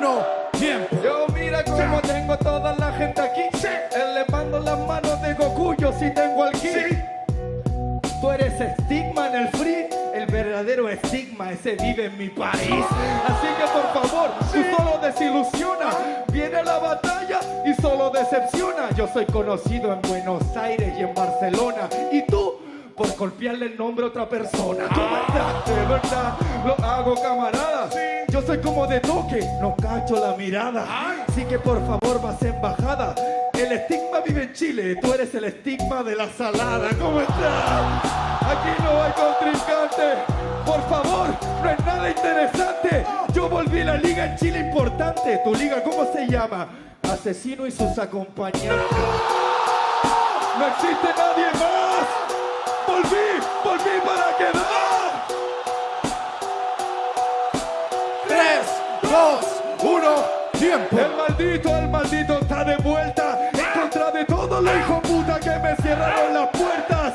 uno, tiempo. Yo mira cómo tengo toda la gente aquí. Elevando las manos de Goku, yo sí tengo al ki. Tú eres estigma en el free, el verdadero estigma, ese vive en mi país. Así que por favor, tú solo desilusiona. Viene la batalla y solo decepciona. Yo soy conocido en Buenos Aires y en Barcelona. Y tú, por golpearle el nombre a otra persona. Tú verdad, de verdad, lo hago camarada. Yo soy como de toque, no cacho la mirada. Así que por favor, vas embajada. El estigma vive en Chile, tú eres el estigma de la salada. ¿Cómo estás? Aquí no hay contrincante. Por favor, no es nada interesante. Yo volví a la liga en Chile importante. ¿Tu liga cómo se llama? Asesino y sus acompañantes. No existe nadie más. Volví, volví para quedar. Dos, uno, tiempo. El maldito, el maldito está de vuelta en contra de todos los hijos puta que me cerraron las puertas.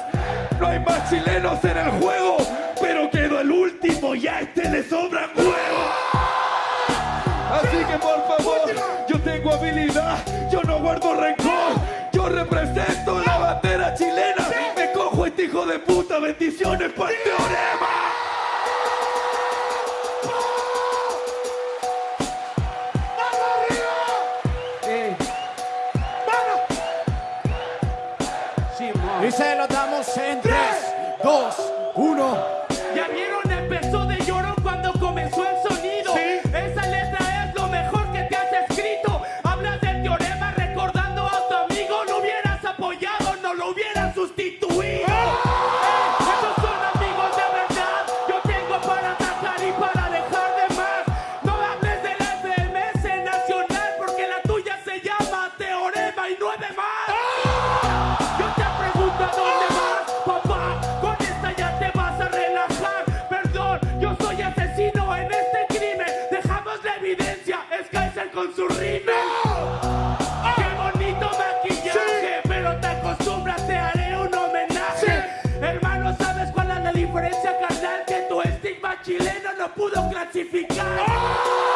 No hay más chilenos en el juego, pero quedó el último y a este le sobran huevos. Así que por favor, yo tengo habilidad, yo no guardo rencor, yo represento la bandera chilena. Me cojo este hijo de puta, bendiciones para Y se lo damos en tres, dos, uno. Ya vieron, empezó con su rímel. Qué bonito maquillaje, pero te acostumbras, te haré un homenaje. Hermano, ¿sabes cuál es la diferencia, carnal? Que tu estigma chileno no pudo clasificar. Son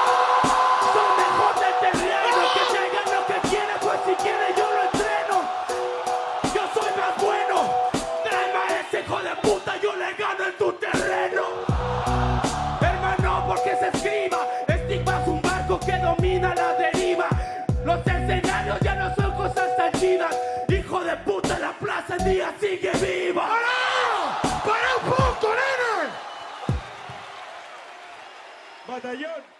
Batallón.